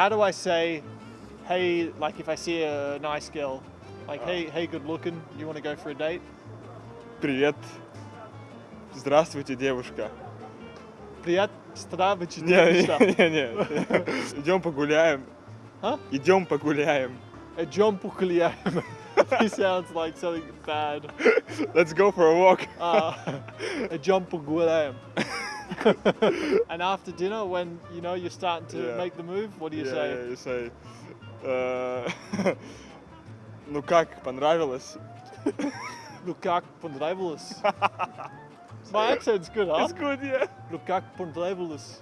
How do I say, hey, like if I see a nice girl, like, hey, hey, good looking, you want to go for a date? Привет. Здравствуйте, девушка. Привет, здравствуйте, Не, девушка. не, не, не. Идем погуляем. Huh? Идем погуляем. A John Pukliam. he sounds like something bad. Let's go for a walk. Uh, a John Pukliam. and after dinner, when you know you're starting to Yeah. make the move, what do you Yeah, say? yeah, you say. uh, Ну как, понравилось? Ну как понравилось? My accent's good, huh? It's good, yeah. Ну как понравилось?